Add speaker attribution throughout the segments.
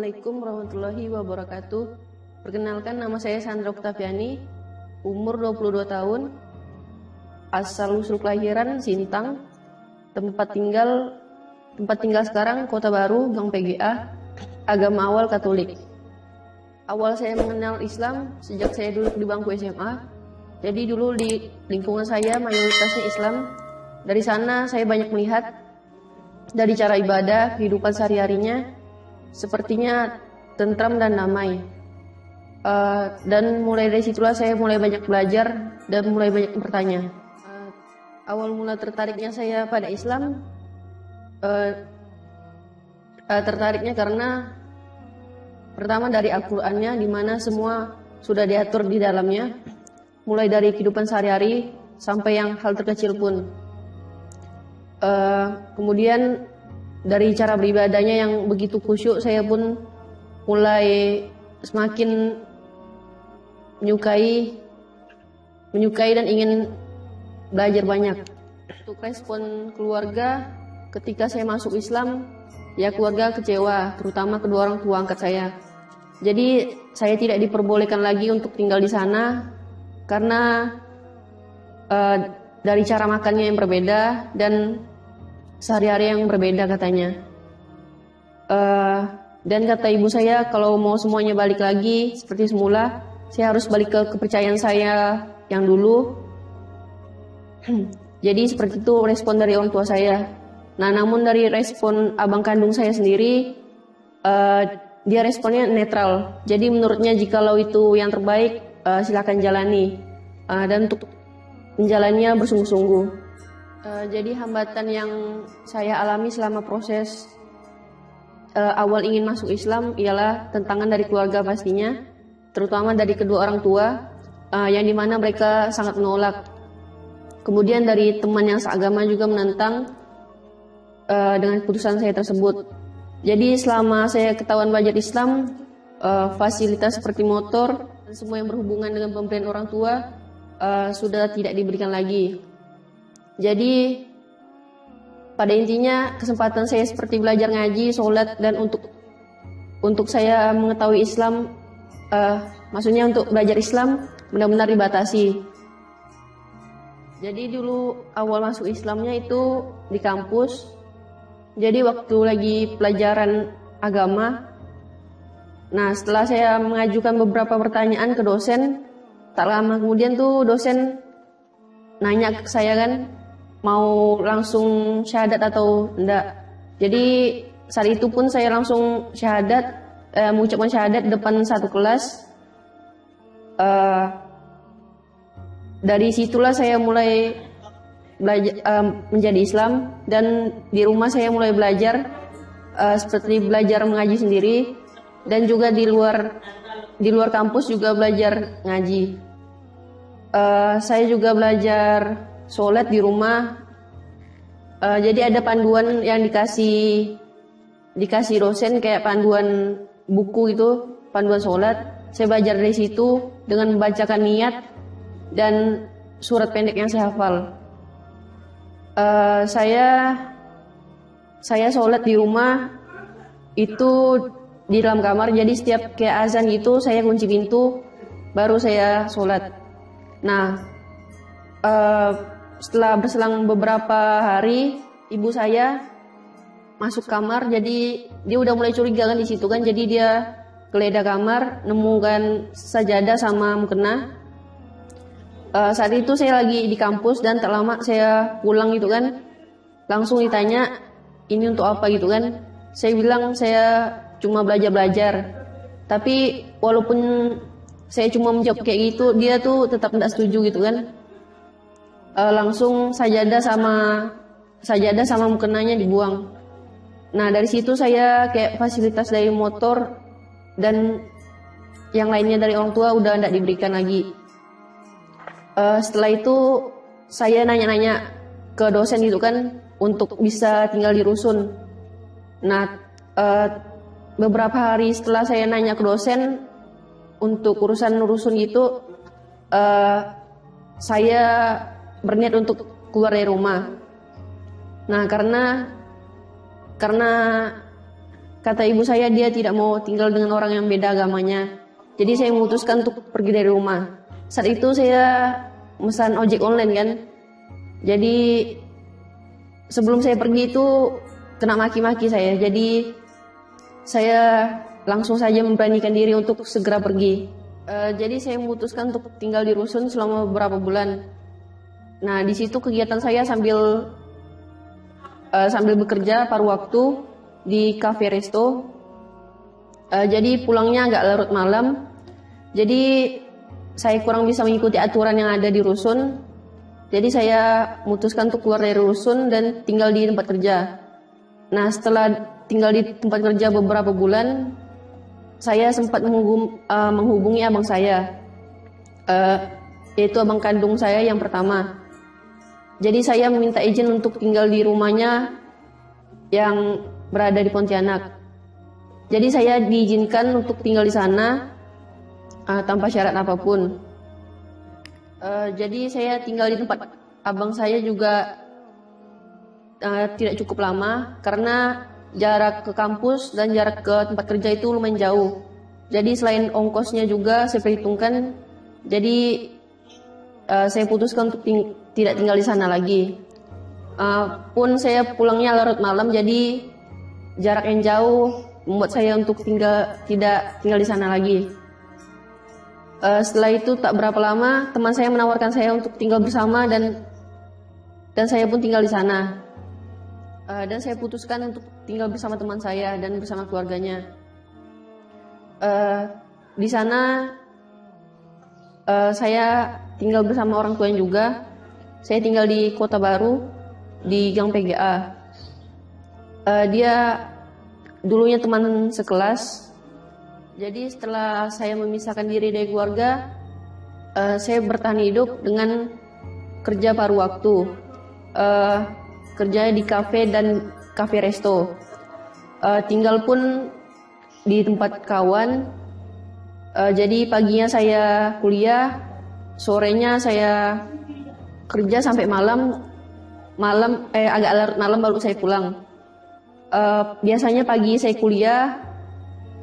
Speaker 1: Assalamualaikum warahmatullahi wabarakatuh. Perkenalkan nama saya Sandra Oktaviani, umur 22 tahun, asal usul kelahiran Sintang, tempat tinggal tempat tinggal sekarang Kota Baru, Gang PGA, agama awal Katolik. Awal saya mengenal Islam sejak saya duduk di bangku SMA. Jadi dulu di lingkungan saya mayoritasnya Islam. Dari sana saya banyak melihat dari cara ibadah, kehidupan sehari-harinya, sepertinya tentram dan damai. Uh, dan mulai dari situlah saya mulai banyak belajar dan mulai banyak bertanya. Uh, awal mula tertariknya saya pada Islam, uh, uh, tertariknya karena pertama dari Al-Qur'annya di mana semua sudah diatur di dalamnya, mulai dari kehidupan sehari-hari sampai yang hal terkecil pun. Uh, kemudian dari cara beribadahnya yang begitu khusyuk saya pun mulai semakin menyukai menyukai dan ingin belajar banyak. Untuk respon keluarga ketika saya masuk Islam, ya keluarga kecewa, terutama kedua orang tua angkat saya. Jadi saya tidak diperbolehkan lagi untuk tinggal di sana karena uh, dari cara makannya yang berbeda dan sehari-hari yang berbeda katanya. Uh, dan kata ibu saya kalau mau semuanya balik lagi seperti semula, saya harus balik ke kepercayaan saya yang dulu. Jadi seperti itu respon dari orang tua saya. Nah, namun dari respon abang kandung saya sendiri, uh, dia responnya netral. Jadi menurutnya jikalau itu yang terbaik, uh, silakan jalani. Uh, dan untuk menjalannya bersungguh-sungguh. Uh, jadi hambatan yang saya alami selama proses uh, awal ingin masuk Islam ialah tentangan dari keluarga pastinya, terutama dari kedua orang tua, uh, yang di mana mereka sangat menolak. Kemudian dari teman yang seagama juga menentang uh, dengan keputusan saya tersebut. Jadi selama saya ketahuan belajar Islam, uh, fasilitas seperti motor dan semua yang berhubungan dengan pemberian orang tua uh, sudah tidak diberikan lagi. Jadi pada intinya kesempatan saya seperti belajar ngaji, sholat dan untuk untuk saya mengetahui Islam, uh, maksudnya untuk belajar Islam benar-benar dibatasi. Jadi dulu awal masuk Islamnya itu di kampus. Jadi waktu lagi pelajaran agama, nah setelah saya mengajukan beberapa pertanyaan ke dosen, tak lama kemudian tuh dosen nanya ke saya kan, mau langsung syahadat atau enggak. Jadi saat itu pun saya langsung syahadat, eh, mengucapkan syahadat depan satu kelas. Uh, dari situlah saya mulai belajar uh, menjadi Islam dan di rumah saya mulai belajar uh, seperti belajar mengaji sendiri dan juga di luar di luar kampus juga belajar ngaji. Uh, saya juga belajar sholat di rumah. Uh, jadi ada panduan yang dikasih dikasih dosen kayak panduan buku itu, panduan sholat. Saya belajar dari situ dengan membacakan niat dan surat pendek yang saya hafal. Uh, saya saya sholat di rumah itu di dalam kamar jadi setiap kayak azan gitu saya kunci pintu baru saya sholat nah uh, setelah berselang beberapa hari ibu saya masuk kamar. Jadi dia udah mulai curiga kan di situ kan. Jadi dia geledah kamar nemukan sajadah sama mukena. Uh, saat itu saya lagi di kampus dan tak lama saya pulang gitu kan. Langsung ditanya ini untuk apa? gitu kan. Saya bilang saya cuma belajar-belajar. Tapi walaupun saya cuma menjawab kayak gitu dia tuh tetap tidak setuju gitu kan uh, langsung sajadah sama sajadah sama mukenanya dibuang. Nah dari situ saya kayak fasilitas dari motor dan yang lainnya dari orang tua udah tidak diberikan lagi. Uh, setelah itu saya nanya-nanya ke dosen itu kan untuk bisa tinggal di rusun. Nah uh, beberapa hari setelah saya nanya ke dosen untuk urusan rusun itu uh, saya berniat untuk keluar dari rumah. Nah, karena karena kata ibu saya dia tidak mau tinggal dengan orang yang beda agamanya. Jadi saya memutuskan untuk pergi dari rumah. Saat itu saya pesan ojek online kan. Jadi sebelum saya pergi itu kena maki-maki saya. Jadi saya langsung saja memberanikan diri untuk segera pergi. Uh, jadi saya memutuskan untuk tinggal di rusun selama beberapa bulan. Nah di situ kegiatan saya sambil uh, sambil bekerja paruh waktu di cafe resto. Uh, jadi pulangnya agak larut malam. Jadi saya kurang bisa mengikuti aturan yang ada di rusun. Jadi saya memutuskan untuk keluar dari rusun dan tinggal di tempat kerja. Nah setelah tinggal di tempat kerja beberapa bulan, saya sempat uh, menghubungi abang saya, uh, yaitu abang kandung saya yang pertama. Jadi saya meminta izin untuk tinggal di rumahnya yang berada di Pontianak. Jadi saya diizinkan untuk tinggal di sana uh, tanpa syarat apa pun. Uh, jadi saya tinggal di tempat abang saya juga uh, tidak cukup lama karena jarak ke kampus dan jarak ke tempat kerja itu lumayan jauh. Jadi selain ongkosnya juga saya perhitungkan, jadi uh, saya putuskan untuk ting tidak tinggal di sana lagi. Uh, pun saya pulangnya larut malam, jadi jarak yang jauh membuat saya untuk tinggal tidak tinggal di sana lagi. Uh, setelah itu tak berapa lama teman saya menawarkan saya untuk tinggal bersama dan dan saya pun tinggal di sana. Uh, dan saya putuskan untuk tinggal bersama teman saya dan bersama keluarganya. Uh, di sana uh, saya tinggal bersama orang tua juga. Saya tinggal di kota baru di Gang PGA. Uh, dia dulunya teman sekelas. Jadi setelah saya memisahkan diri dari keluarga, uh, saya bertahan hidup dengan kerja paruh waktu. Uh, kerja di kafe dan kafe resto. Uh, tinggal pun di tempat kawan. Uh, jadi paginya saya kuliah, sorenya saya kerja sampai malam. Malam eh agak larut malam baru saya pulang. Uh, biasanya pagi saya kuliah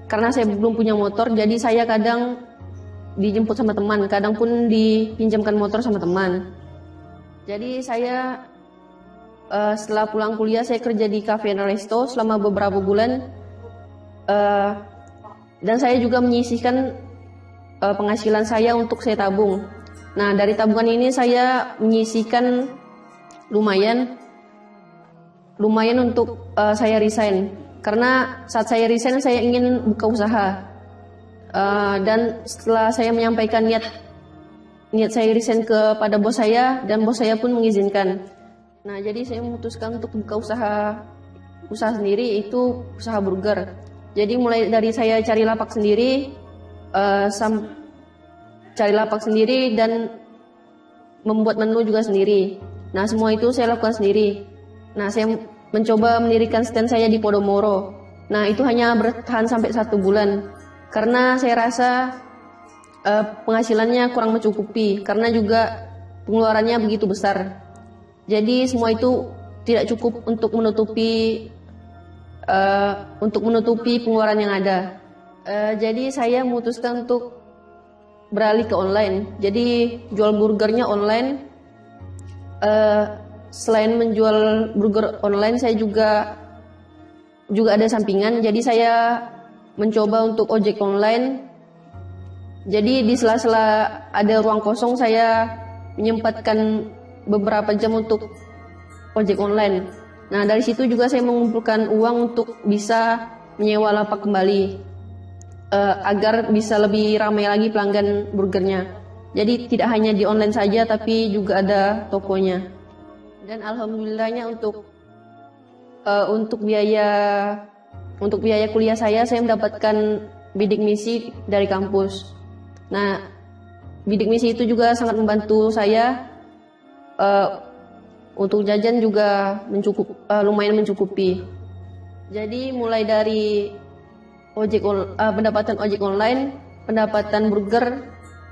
Speaker 1: karena saya belum punya motor, jadi saya kadang dijemput sama teman, kadang pun dipinjamkan motor sama teman. Jadi saya uh, setelah pulang kuliah saya kerja di cafe dan resto selama beberapa bulan uh, dan saya juga menyisihkan uh, penghasilan saya untuk saya tabung. Nah dari tabungan ini saya menyisihkan lumayan lumayan untuk uh, saya resign. Karena saat saya resign saya ingin buka usaha. Uh, dan setelah saya menyampaikan niat niat saya resign kepada bos saya dan bos saya pun mengizinkan. Nah, jadi saya memutuskan untuk buka usaha usaha sendiri itu usaha burger. Jadi mulai dari saya cari lapak sendiri, uh, sam cari lapak sendiri dan membuat menu juga sendiri. Nah, semua itu saya lakukan sendiri. Nah, saya mencoba mendirikan stand saya di Podomoro. Nah, itu hanya bertahan sampai satu bulan. Karena saya rasa uh, penghasilannya kurang mencukupi. Karena juga pengeluarannya begitu besar. Jadi semua itu tidak cukup untuk menutupi uh, untuk menutupi pengeluaran yang ada. Uh, jadi saya memutuskan untuk beralih ke online. Jadi jual burgernya online. Uh, selain menjual burger online, saya juga juga ada sampingan. Jadi saya mencoba untuk ojek online. Jadi di sela-sela ada ruang kosong saya menyempatkan beberapa jam untuk ojek online. Nah dari situ juga saya mengumpulkan uang untuk bisa menyewa lapak kembali uh, agar bisa lebih ramai lagi pelanggan burgernya. Jadi tidak hanya di online saja tapi juga ada tokonya. Dan alhamdulillahnya untuk uh, untuk biaya untuk biaya kuliah saya saya mendapatkan bidik misi dari kampus. Nah, bidik misi itu juga sangat membantu saya uh, untuk jajan juga mencukup uh, lumayan mencukupi. Jadi mulai dari ojek uh, pendapatan ojek online, pendapatan burger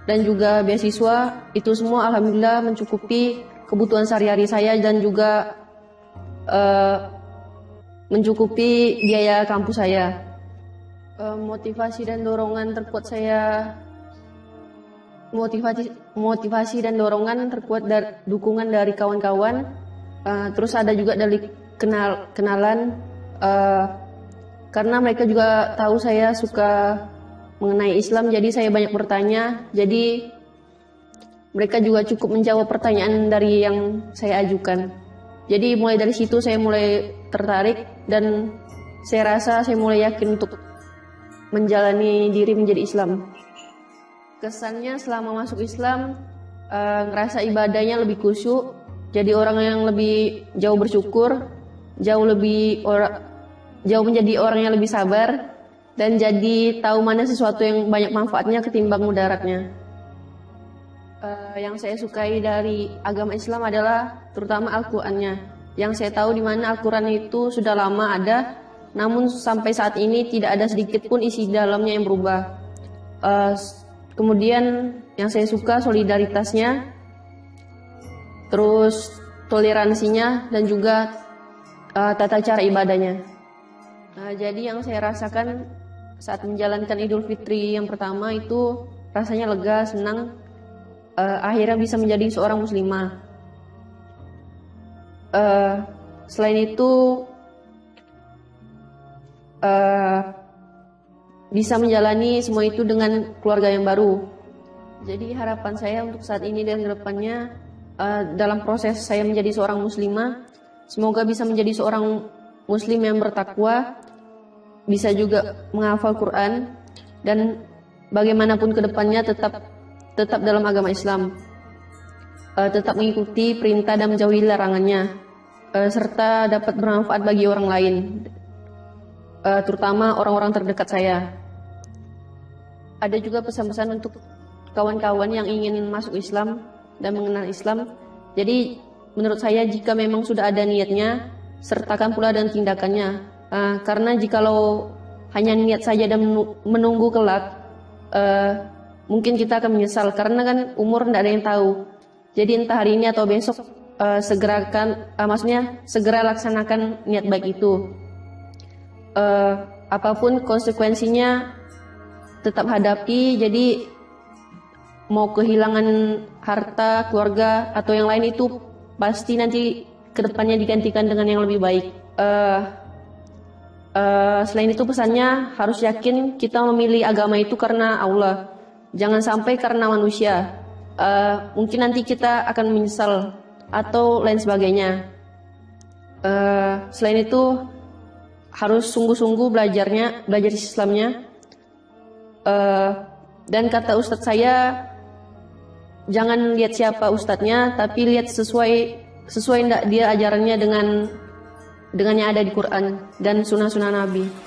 Speaker 1: dan juga beasiswa itu semua alhamdulillah mencukupi kebutuhan sehari-hari saya dan juga uh, mencukupi biaya kampus saya. Uh, motivasi dan dorongan terkuat saya motivasi motivasi dan dorongan terkuat dari dukungan dari kawan-kawan. Uh, terus ada juga dari kenal kenalan uh, karena mereka juga tahu saya suka mengenai Islam jadi saya banyak bertanya. Jadi mereka juga cukup menjawab pertanyaan dari yang saya ajukan. Jadi mulai dari situ saya mulai tertarik dan saya rasa saya mulai yakin untuk menjalani diri menjadi Islam. Kesannya selama masuk Islam uh, ngerasa ibadahnya lebih khusyuk jadi orang yang lebih jauh bersyukur jauh lebih orang jauh menjadi orang yang lebih sabar dan jadi tahu mana sesuatu yang banyak manfaatnya ketimbang mudaratnya. Uh, yang saya sukai dari agama Islam adalah terutama Al-Qur'annya. Yang saya tahu di mana Al-Qur'an itu sudah lama ada, namun sampai saat ini tidak ada sedikit pun isi dalamnya yang berubah. Uh, kemudian yang saya suka solidaritasnya, terus toleransinya dan juga uh, tata cara ibadahnya. Nah, jadi yang saya rasakan saat menjalankan Idul Fitri yang pertama itu rasanya lega, senang, uh, akhirnya bisa menjadi seorang muslimah. Uh, selain itu uh, bisa menjalani semua itu dengan keluarga yang baru. Jadi harapan saya untuk saat ini dan ke depannya uh, dalam proses saya menjadi seorang muslimah, semoga bisa menjadi seorang muslim yang bertakwa, bisa juga menghafal Quran dan bagaimanapun ke depannya tetap tetap dalam agama Islam, uh, tetap mengikuti perintah dan menjauhi larangannya, uh, serta dapat bermanfaat bagi orang lain, uh, terutama orang-orang terdekat saya. Ada juga pesan-pesan untuk kawan-kawan yang ingin masuk Islam dan mengenal Islam. Jadi menurut saya jika memang sudah ada niatnya, sertakan pula dan tindakannya Uh, karena jikalau hanya niat saja dan menunggu kelak, uh, mungkin kita akan menyesal karena kan umur tidak ada yang tahu. Jadi entah hari ini atau besok uh, segerakan, uh, maksudnya segera laksanakan niat baik itu. Uh, apa pun konsekuensinya tetap hadapi. Jadi mau kehilangan harta, keluarga atau yang lain itu pasti nanti ke depannya digantikan dengan yang lebih baik. Uh, Uh, selain itu pesannya harus yakin kita memilih agama itu karena Allah. Jangan sampai karena manusia. Uh, mungkin nanti kita akan menyesal atau lain sebagainya. Uh, selain itu harus sungguh-sungguh belajarnya, belajar Islamnya. Uh, dan kata Ustadz saya, jangan lihat siapa Ustadznya, tapi lihat sesuai sesuai enggak dia ajarannya dengan dengan yang ada di Quran dan sunnah-sunnah Nabi.